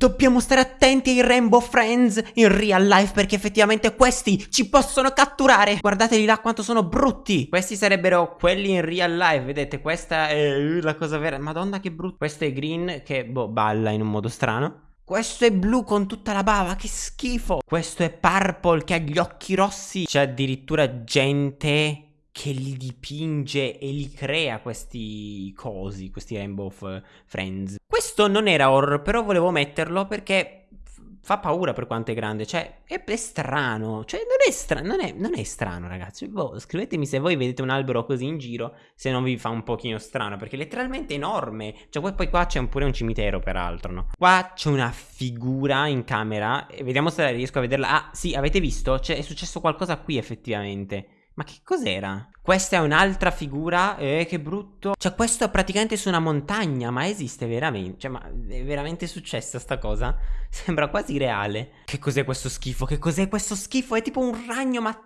Dobbiamo stare attenti ai Rainbow Friends in real life perché effettivamente questi ci possono catturare. Guardateli là quanto sono brutti. Questi sarebbero quelli in real life, vedete? Questa è la cosa vera. Madonna che brutto. Questo è green che, boh, balla in un modo strano. Questo è blu con tutta la bava, che schifo. Questo è purple che ha gli occhi rossi. C'è addirittura gente che li dipinge e li crea questi cosi, questi Rainbow Friends. Questo non era horror, però volevo metterlo perché fa paura per quanto è grande, cioè è, è strano, cioè non è, stra non, è, non è strano ragazzi, boh, scrivetemi se voi vedete un albero così in giro, se non vi fa un pochino strano, perché è letteralmente enorme, cioè poi qua c'è pure un cimitero peraltro, no? Qua c'è una figura in camera, vediamo se riesco a vederla, ah sì, avete visto? Cioè è successo qualcosa qui effettivamente. Ma che cos'era? Questa è un'altra figura, eh, che brutto. Cioè, questo è praticamente su una montagna, ma esiste veramente? Cioè, ma è veramente successa sta cosa? Sembra quasi reale. Che cos'è questo schifo? Che cos'è questo schifo? È tipo un ragno, ma...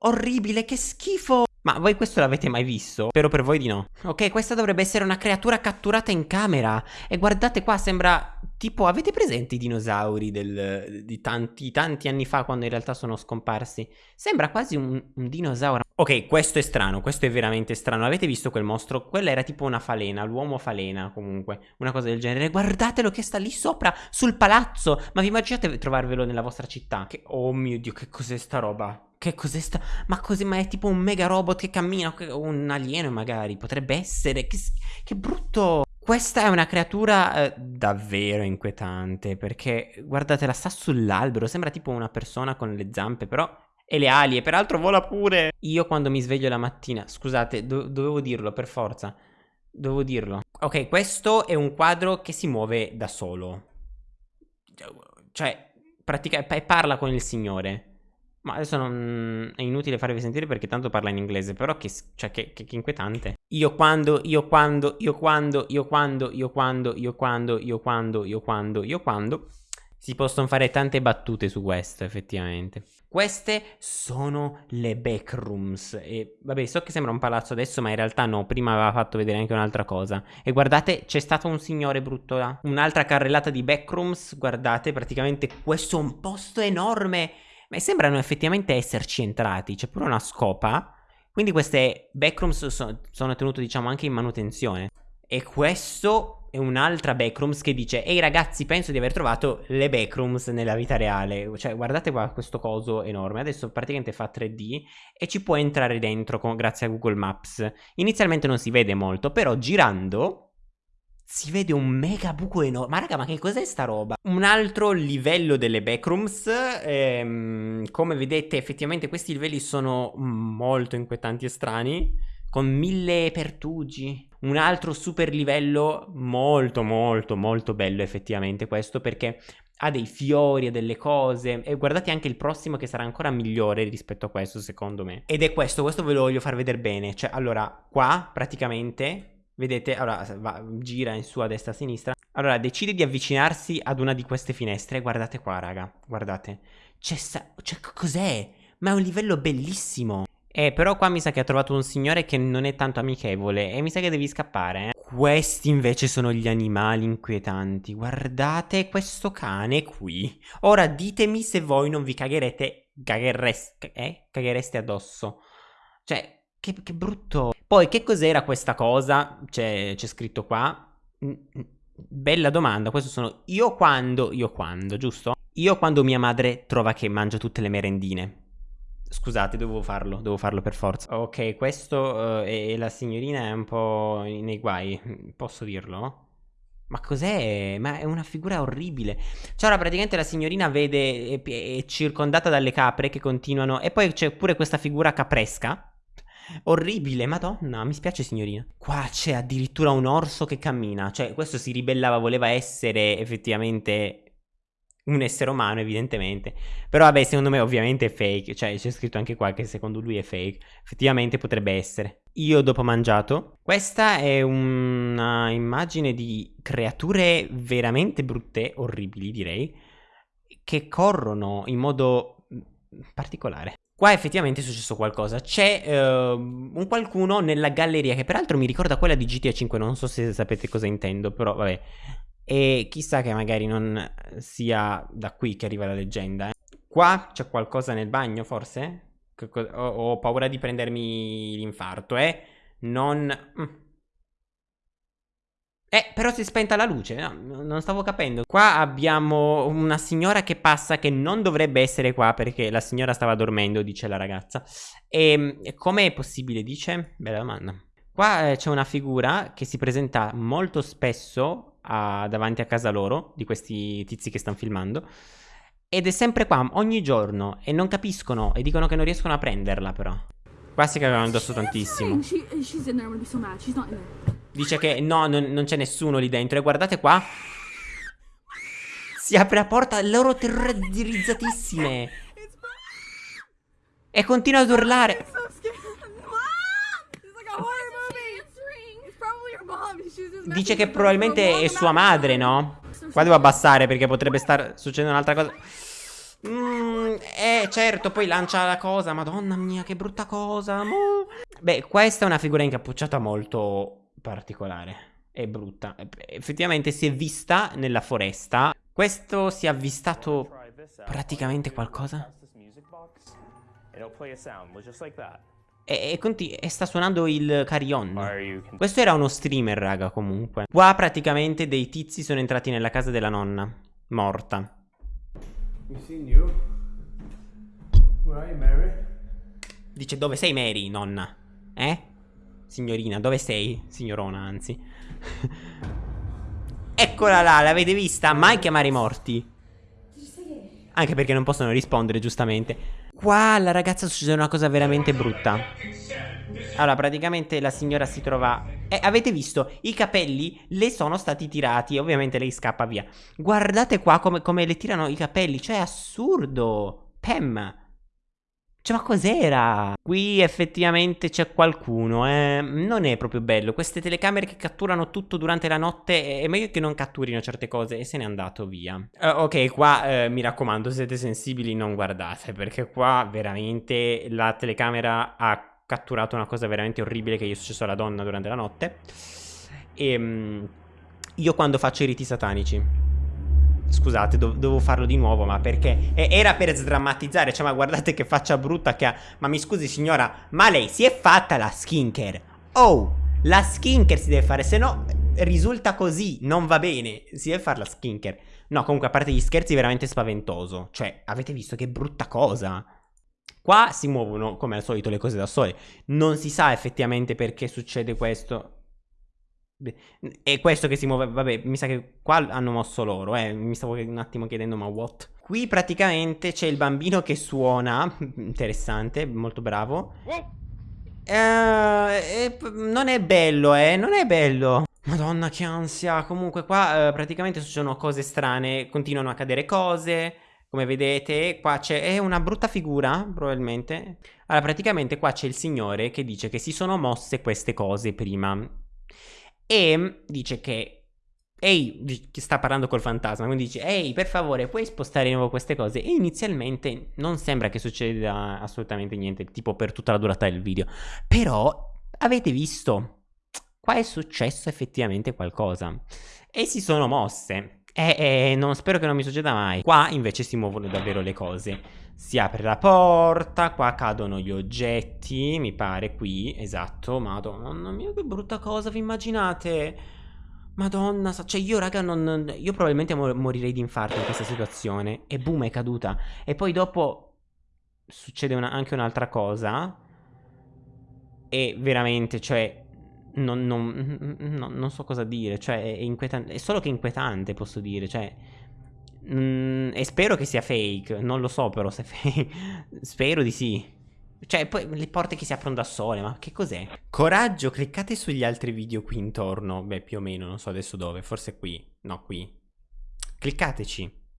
Orribile, che schifo! Ma voi questo l'avete mai visto? Spero per voi di no. Ok, questa dovrebbe essere una creatura catturata in camera. E guardate qua, sembra tipo... Avete presente i dinosauri del, di tanti, tanti anni fa quando in realtà sono scomparsi? Sembra quasi un, un dinosauro. Ok, questo è strano, questo è veramente strano. Avete visto quel mostro? Quella era tipo una falena, l'uomo falena comunque. Una cosa del genere. Guardatelo che sta lì sopra, sul palazzo. Ma vi immaginate trovarvelo nella vostra città? Che... Oh mio Dio, che cos'è sta roba? Che cos'è sta... Ma così, ma è tipo un mega robot che cammina, un alieno magari, potrebbe essere, che, che brutto... Questa è una creatura eh, davvero inquietante, perché guardatela, sta sull'albero, sembra tipo una persona con le zampe, però... E le ali, e peraltro vola pure! Io quando mi sveglio la mattina, scusate, do dovevo dirlo per forza, dovevo dirlo. Ok, questo è un quadro che si muove da solo. Cioè, pratica parla con il Signore. Ma adesso non... è inutile farvi sentire perché tanto parla in inglese, però che, cioè, che, che, che inquietante. Io quando, io quando, io quando, io quando, io quando, io quando, io quando, io quando, io quando... Si possono fare tante battute su questo, effettivamente. Queste sono le backrooms. E vabbè, so che sembra un palazzo adesso, ma in realtà no. Prima aveva fatto vedere anche un'altra cosa. E guardate, c'è stato un signore brutto là. Un'altra carrellata di backrooms. Guardate, praticamente questo è un posto enorme ma sembrano effettivamente esserci entrati, c'è pure una scopa, quindi queste backrooms so sono tenute diciamo anche in manutenzione. E questo è un'altra backrooms che dice Ehi ragazzi penso di aver trovato le backrooms nella vita reale. Cioè guardate qua questo coso enorme. Adesso praticamente fa 3D e ci può entrare dentro con, grazie a Google Maps. Inizialmente non si vede molto però girando si vede un mega buco enorme. Ma raga, ma che cos'è sta roba? Un altro livello delle backrooms. Ehm, come vedete, effettivamente questi livelli sono molto inquietanti e strani. Con mille pertugi. Un altro super livello molto molto molto bello effettivamente questo perché ha dei fiori e delle cose e guardate anche il prossimo che sarà ancora migliore rispetto a questo secondo me ed è questo, questo ve lo voglio far vedere bene cioè allora qua praticamente Vedete, allora va, gira in su a destra a sinistra. Allora decide di avvicinarsi ad una di queste finestre. Guardate qua, raga. Guardate. C'è cioè, cos'è? Ma è un livello bellissimo. Eh, però qua mi sa che ha trovato un signore che non è tanto amichevole e mi sa che devi scappare, eh. Questi invece sono gli animali inquietanti. Guardate questo cane qui. Ora ditemi se voi non vi cagherete, caghereste, eh? caghereste addosso. Cioè, che, che brutto. Poi, che cos'era questa cosa? C'è, scritto qua. Mm, mm, bella domanda. Questo sono io quando, io quando, giusto? Io quando mia madre trova che mangio tutte le merendine. Scusate, dovevo farlo, devo farlo per forza. Ok, questo uh, e la signorina è un po' nei guai, posso dirlo? Ma cos'è? Ma è una figura orribile. Cioè, ora praticamente la signorina vede, è, è circondata dalle capre che continuano. E poi c'è pure questa figura capresca Orribile, madonna, mi spiace signorina. Qua c'è addirittura un orso che cammina, cioè questo si ribellava, voleva essere effettivamente un essere umano evidentemente. Però vabbè, secondo me ovviamente è fake, cioè c'è scritto anche qua che secondo lui è fake. Effettivamente potrebbe essere. Io dopo mangiato. Questa è una immagine di creature veramente brutte, orribili direi, che corrono in modo particolare. Qua effettivamente è successo qualcosa. C'è uh, un qualcuno nella galleria che peraltro mi ricorda quella di GTA 5, non so se sapete cosa intendo, però vabbè. E chissà che magari non sia da qui che arriva la leggenda. Eh. Qua c'è qualcosa nel bagno, forse? Ho, ho paura di prendermi l'infarto, eh? Non... Mm. Eh, però si è spenta la luce, no, non stavo capendo. Qua abbiamo una signora che passa che non dovrebbe essere qua perché la signora stava dormendo, dice la ragazza. E come è possibile, dice? Bella domanda. Qua eh, c'è una figura che si presenta molto spesso a, davanti a casa loro, di questi tizi che stanno filmando. Ed è sempre qua, ogni giorno, e non capiscono, e dicono che non riescono a prenderla però. Qua si cagano addosso tantissimo. Dice che no, non, non c'è nessuno lì dentro. E guardate qua. Si apre la porta, loro terrorizzatissime. E continua ad urlare. Dice che probabilmente è sua madre, no? Qua devo abbassare perché potrebbe star succedendo un'altra cosa. Mm, eh, certo, poi lancia la cosa. Madonna mia, che brutta cosa. Beh, questa è una figura incappucciata molto particolare. È brutta. Effettivamente si è vista nella foresta. Questo si è avvistato praticamente qualcosa. E, e, e, sta suonando il carillon. Questo era uno streamer, raga, comunque. Qua praticamente dei tizi sono entrati nella casa della nonna. Morta. Dice dove sei Mary, nonna? Eh? Signorina, dove sei? Signorona, anzi. Eccola là, l'avete vista? Mai chiamare i morti. Anche perché non possono rispondere, giustamente. Qua alla ragazza succede una cosa veramente brutta. Allora, praticamente la signora si trova... Eh, avete visto? I capelli le sono stati tirati ovviamente lei scappa via. Guardate qua come, come le tirano i capelli. Cioè, è assurdo. Pam. Cioè, ma cos'era? Qui effettivamente c'è qualcuno, eh. Non è proprio bello. Queste telecamere che catturano tutto durante la notte è meglio che non catturino certe cose e se n'è andato via. Uh, ok, qua uh, mi raccomando, se siete sensibili non guardate perché qua veramente la telecamera ha catturato una cosa veramente orribile che gli è successo alla donna durante la notte. E um, io quando faccio i riti satanici Scusate, do dovevo farlo di nuovo, ma perché? E era per sdrammatizzare, cioè, ma guardate che faccia brutta che ha. Ma mi scusi, signora, ma lei si è fatta la skincare? Oh, la skincare si deve fare, se no risulta così, non va bene. Si deve fare la skincare. No, comunque, a parte gli scherzi, veramente spaventoso. Cioè, avete visto che brutta cosa? Qua si muovono, come al solito, le cose da sole. Non si sa effettivamente perché succede questo. È questo che si muove, vabbè, mi sa che qua hanno mosso loro, eh, mi stavo un attimo chiedendo ma what? Qui praticamente c'è il bambino che suona, interessante, molto bravo. Eh, eh, non è bello, eh, non è bello. Madonna che ansia, comunque qua eh, praticamente succedono cose strane, continuano a cadere cose, come vedete qua c'è una brutta figura probabilmente. Allora praticamente qua c'è il signore che dice che si sono mosse queste cose prima e dice che Ehi, sta parlando col fantasma, quindi dice Ehi, per favore, puoi spostare di nuovo queste cose? E inizialmente non sembra che succeda assolutamente niente, tipo per tutta la durata del video. Però, avete visto? Qua è successo effettivamente qualcosa. E si sono mosse. E, e non, spero che non mi succeda mai. Qua invece si muovono davvero le cose. Si apre la porta, qua cadono gli oggetti, mi pare qui, esatto, madonna mia che brutta cosa, vi immaginate? Madonna, cioè io raga non, io probabilmente morirei di infarto in questa situazione. E boom è caduta. E poi dopo succede una, anche un'altra cosa. E veramente, cioè, non, non, non, non so cosa dire, cioè è inquietante, è solo che inquietante posso dire, cioè... Mm, e spero che sia fake. Non lo so però se è fake. spero di sì. Cioè, poi le porte che si aprono da sole, ma che cos'è? Coraggio, cliccate sugli altri video qui intorno. Beh, più o meno, non so adesso dove. Forse qui. No, qui. Cliccateci.